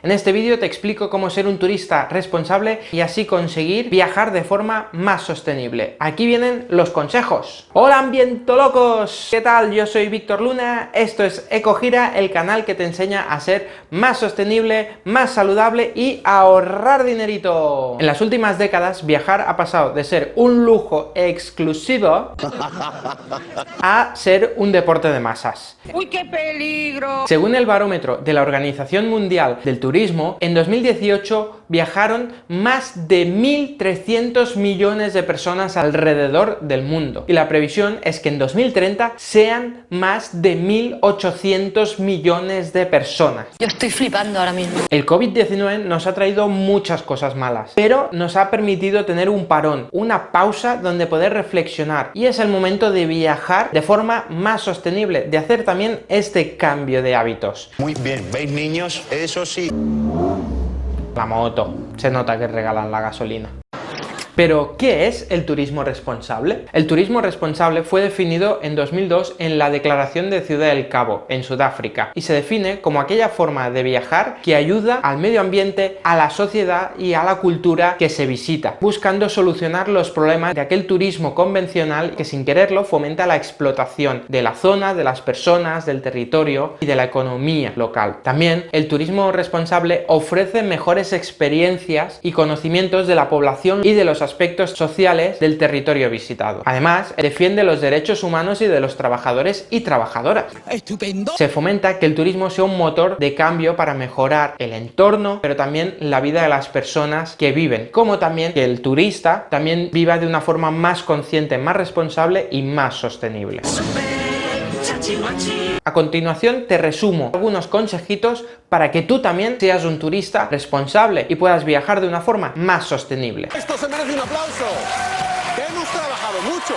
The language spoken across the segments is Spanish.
En este vídeo te explico cómo ser un turista responsable y así conseguir viajar de forma más sostenible. Aquí vienen los consejos. ¡Hola ambientolocos! ¿Qué tal? Yo soy Víctor Luna, esto es EcoGira, el canal que te enseña a ser más sostenible, más saludable y ahorrar dinerito. En las últimas décadas viajar ha pasado de ser un lujo exclusivo a ser un deporte de masas. ¡Uy, qué peligro! Según el barómetro de la Organización Mundial del Turismo, en 2018 viajaron más de 1.300 millones de personas alrededor del mundo. Y la previsión es que en 2030 sean más de 1.800 millones de personas. Yo estoy flipando ahora mismo. El COVID-19 nos ha traído muchas cosas malas, pero nos ha permitido tener un parón, una pausa donde poder reflexionar. Y es el momento de viajar de forma más sostenible, de hacer también este cambio de hábitos. Muy bien, ¿veis niños? Eso sí. La moto, se nota que regalan la gasolina. Pero, ¿qué es el turismo responsable? El turismo responsable fue definido en 2002 en la Declaración de Ciudad del Cabo, en Sudáfrica, y se define como aquella forma de viajar que ayuda al medio ambiente, a la sociedad y a la cultura que se visita, buscando solucionar los problemas de aquel turismo convencional que sin quererlo fomenta la explotación de la zona, de las personas, del territorio y de la economía local. También el turismo responsable ofrece mejores experiencias y conocimientos de la población y de los aspectos sociales del territorio visitado. Además, defiende los derechos humanos y de los trabajadores y trabajadoras. ¡Estupendo! Se fomenta que el turismo sea un motor de cambio para mejorar el entorno, pero también la vida de las personas que viven, como también que el turista también viva de una forma más consciente, más responsable y más sostenible. A continuación te resumo algunos consejitos para que tú también seas un turista responsable y puedas viajar de una forma más sostenible. Esto se merece un aplauso. Hemos trabajado mucho.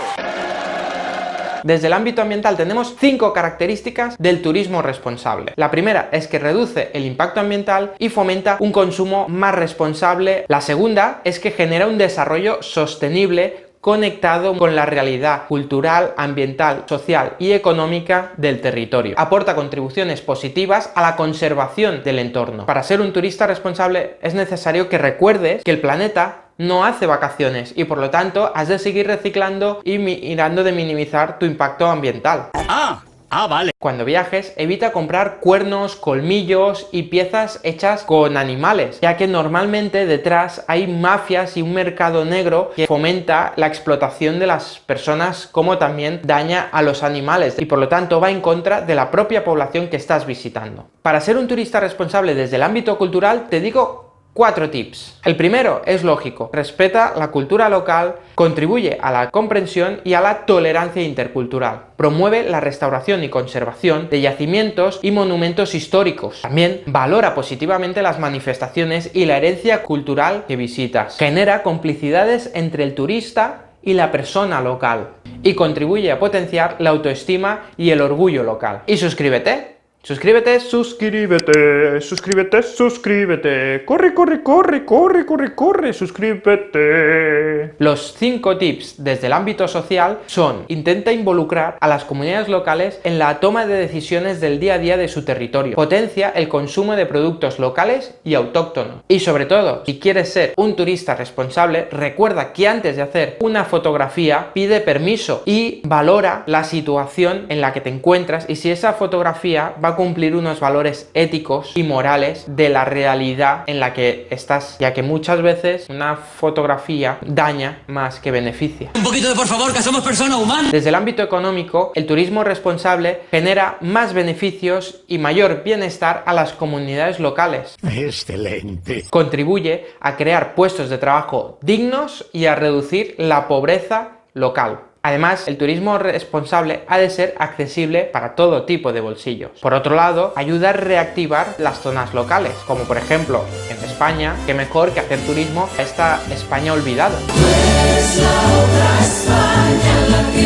Desde el ámbito ambiental tenemos cinco características del turismo responsable. La primera es que reduce el impacto ambiental y fomenta un consumo más responsable. La segunda es que genera un desarrollo sostenible conectado con la realidad cultural, ambiental, social y económica del territorio. Aporta contribuciones positivas a la conservación del entorno. Para ser un turista responsable es necesario que recuerdes que el planeta no hace vacaciones y por lo tanto has de seguir reciclando y mirando de minimizar tu impacto ambiental. Ah, ah, vale. Cuando viajes, evita comprar cuernos, colmillos y piezas hechas con animales, ya que normalmente detrás hay mafias y un mercado negro que fomenta la explotación de las personas como también daña a los animales y por lo tanto va en contra de la propia población que estás visitando. Para ser un turista responsable desde el ámbito cultural, te digo Cuatro tips. El primero es lógico, respeta la cultura local, contribuye a la comprensión y a la tolerancia intercultural, promueve la restauración y conservación de yacimientos y monumentos históricos, también valora positivamente las manifestaciones y la herencia cultural que visitas, genera complicidades entre el turista y la persona local. Y contribuye a potenciar la autoestima y el orgullo local. Y suscríbete Suscríbete, suscríbete, suscríbete, suscríbete. Corre, corre, corre, corre, corre, corre, suscríbete. Los 5 tips desde el ámbito social son intenta involucrar a las comunidades locales en la toma de decisiones del día a día de su territorio. Potencia el consumo de productos locales y autóctonos. Y sobre todo, si quieres ser un turista responsable, recuerda que antes de hacer una fotografía pide permiso y valora la situación en la que te encuentras y si esa fotografía va cumplir unos valores éticos y morales de la realidad en la que estás, ya que muchas veces una fotografía daña más que beneficia. Un poquito de por favor, que somos personas humanas. Desde el ámbito económico, el turismo responsable genera más beneficios y mayor bienestar a las comunidades locales. Excelente. Contribuye a crear puestos de trabajo dignos y a reducir la pobreza local. Además, el turismo responsable ha de ser accesible para todo tipo de bolsillos. Por otro lado, ayuda a reactivar las zonas locales, como por ejemplo en España, que mejor que hacer turismo a esta España olvidada. Y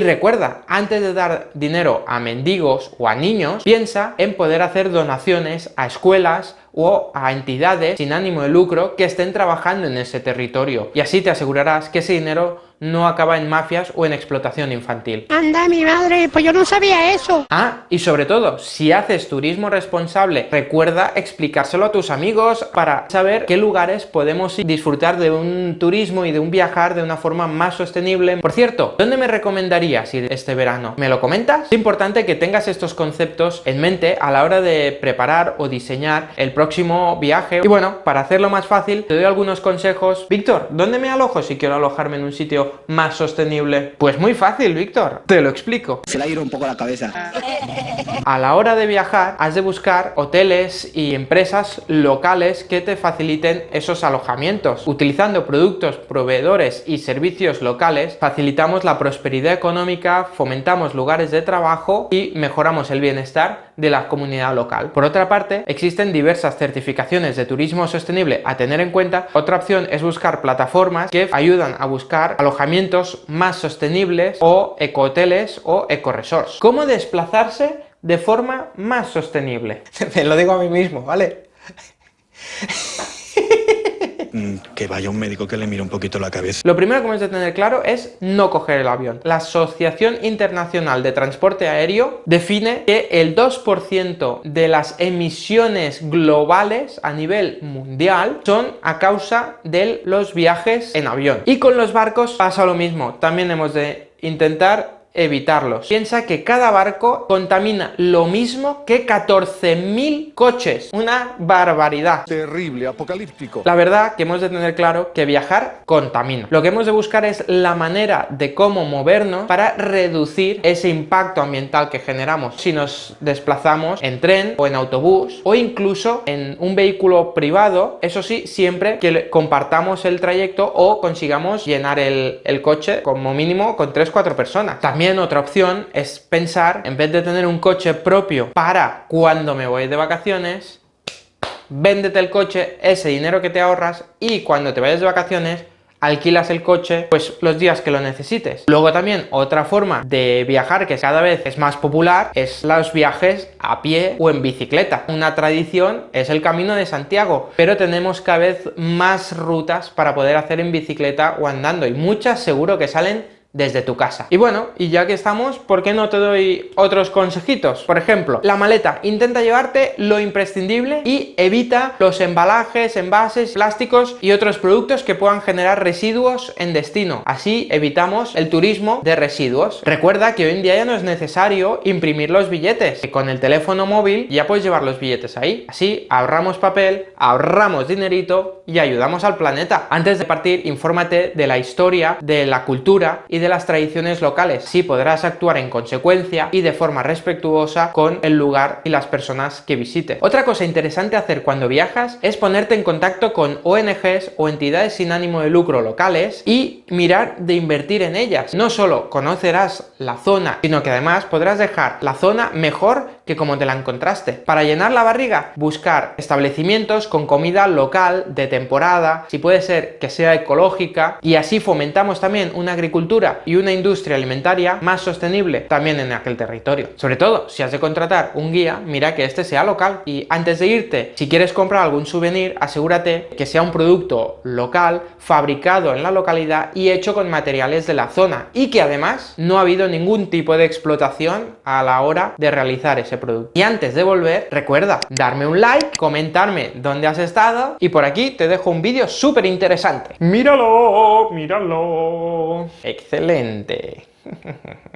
recuerda, antes de dar dinero a mendigos o a niños, piensa en poder hacer donaciones a escuelas o a entidades sin ánimo de lucro que estén trabajando en ese territorio. Y así te asegurarás que ese dinero no acaba en mafias o en explotación infantil. Anda, mi madre, pues yo no sabía eso. Ah, y sobre todo, si haces turismo responsable, recuerda explicárselo a tus amigos para saber qué lugares podemos disfrutar de un turismo y de un viajar de una forma más sostenible. Por cierto, ¿dónde me recomendarías ir este verano? ¿Me lo comentas? Es importante que tengas estos conceptos en mente a la hora de preparar o diseñar el próximo viaje. Y bueno, para hacerlo más fácil, te doy algunos consejos. Víctor, ¿dónde me alojo si quiero alojarme en un sitio más sostenible? Pues muy fácil, Víctor. Te lo explico. Se le ha ido un poco la cabeza. A la hora de viajar, has de buscar hoteles y empresas locales que te faciliten esos alojamientos. Utilizando productos, proveedores y servicios locales, facilitamos la prosperidad económica, fomentamos lugares de trabajo y mejoramos el bienestar de la comunidad local. Por otra parte, existen diversas certificaciones de turismo sostenible a tener en cuenta. Otra opción es buscar plataformas que ayudan a buscar alojamientos más sostenibles o ecohoteles o ecoresorts. ¿Cómo desplazarse de forma más sostenible? Lo digo a mí mismo, ¿vale? Mm, que vaya un médico que le mire un poquito la cabeza. Lo primero que hemos de tener claro es no coger el avión. La Asociación Internacional de Transporte Aéreo define que el 2% de las emisiones globales a nivel mundial son a causa de los viajes en avión. Y con los barcos pasa lo mismo. También hemos de intentar evitarlos. Piensa que cada barco contamina lo mismo que 14.000 coches. Una barbaridad. Terrible, apocalíptico. La verdad que hemos de tener claro que viajar contamina. Lo que hemos de buscar es la manera de cómo movernos para reducir ese impacto ambiental que generamos si nos desplazamos en tren o en autobús o incluso en un vehículo privado, eso sí, siempre que compartamos el trayecto o consigamos llenar el, el coche como mínimo con 3-4 personas. También otra opción es pensar, en vez de tener un coche propio para cuando me voy de vacaciones, véndete el coche, ese dinero que te ahorras y cuando te vayas de vacaciones alquilas el coche pues los días que lo necesites. Luego también otra forma de viajar que cada vez es más popular es los viajes a pie o en bicicleta. Una tradición es el Camino de Santiago, pero tenemos cada vez más rutas para poder hacer en bicicleta o andando y muchas seguro que salen desde tu casa. Y bueno, y ya que estamos, ¿por qué no te doy otros consejitos? Por ejemplo, la maleta. Intenta llevarte lo imprescindible y evita los embalajes, envases, plásticos y otros productos que puedan generar residuos en destino. Así evitamos el turismo de residuos. Recuerda que hoy en día ya no es necesario imprimir los billetes. Que con el teléfono móvil ya puedes llevar los billetes ahí. Así ahorramos papel, ahorramos dinerito y ayudamos al planeta. Antes de partir, infórmate de la historia, de la cultura y de las tradiciones locales. Sí podrás actuar en consecuencia y de forma respetuosa con el lugar y las personas que visites. Otra cosa interesante hacer cuando viajas es ponerte en contacto con ONGs o entidades sin ánimo de lucro locales y mirar de invertir en ellas. No solo conocerás la zona, sino que además podrás dejar la zona mejor que como te la encontraste. Para llenar la barriga, buscar establecimientos con comida local, de temporada, si puede ser que sea ecológica, y así fomentamos también una agricultura y una industria alimentaria más sostenible también en aquel territorio. Sobre todo, si has de contratar un guía, mira que este sea local. Y antes de irte, si quieres comprar algún souvenir, asegúrate que sea un producto local, fabricado en la localidad y hecho con materiales de la zona. Y que además no ha habido ningún tipo de explotación a la hora de realizar ese producto. Y antes de volver, recuerda darme un like, comentarme dónde has estado y por aquí te dejo un vídeo súper interesante. ¡Míralo! ¡Míralo! ¡Excelente!